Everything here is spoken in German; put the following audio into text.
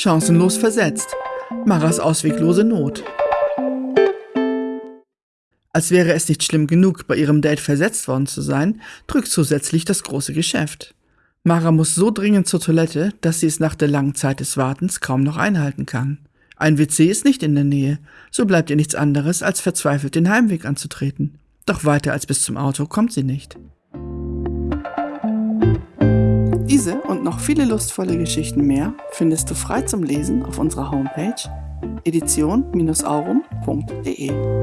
Chancenlos versetzt. Maras ausweglose Not. Als wäre es nicht schlimm genug, bei ihrem Date versetzt worden zu sein, drückt zusätzlich das große Geschäft. Mara muss so dringend zur Toilette, dass sie es nach der langen Zeit des Wartens kaum noch einhalten kann. Ein WC ist nicht in der Nähe, so bleibt ihr nichts anderes, als verzweifelt den Heimweg anzutreten. Doch weiter als bis zum Auto kommt sie nicht. Diese und noch viele lustvolle Geschichten mehr findest du frei zum Lesen auf unserer Homepage edition-aurum.de.